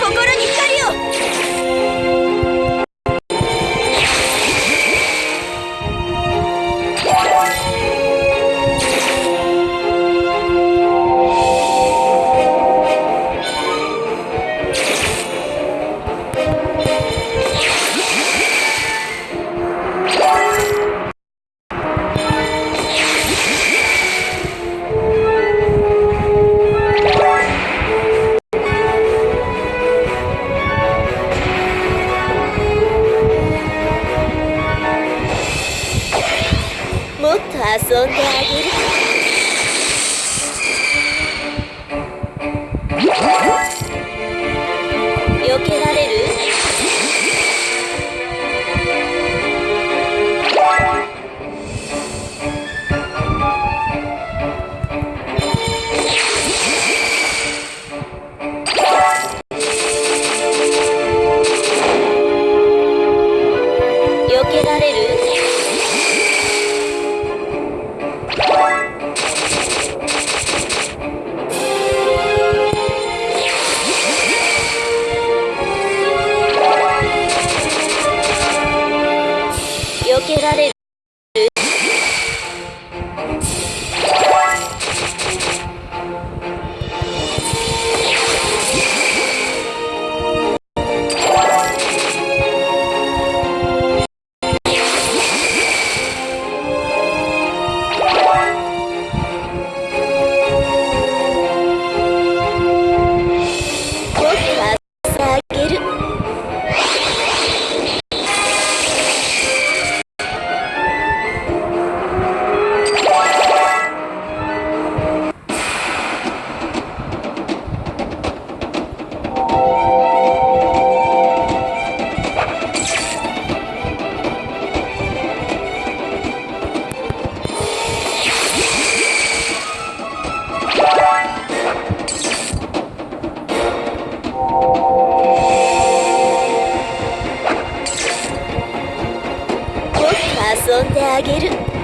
心に光 passou o tempo. llegaré 遊んであげる。